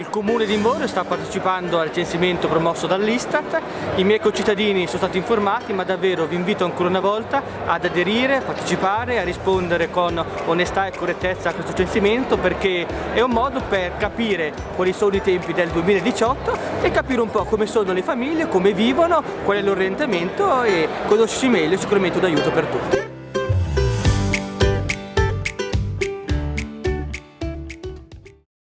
Il comune di Invorio sta partecipando al censimento promosso dall'Istat, i miei concittadini sono stati informati ma davvero vi invito ancora una volta ad aderire, a partecipare, a rispondere con onestà e correttezza a questo censimento perché è un modo per capire quali sono i tempi del 2018 e capire un po' come sono le famiglie, come vivono, qual è l'orientamento e conoscersi meglio è sicuramente un aiuto per tutti.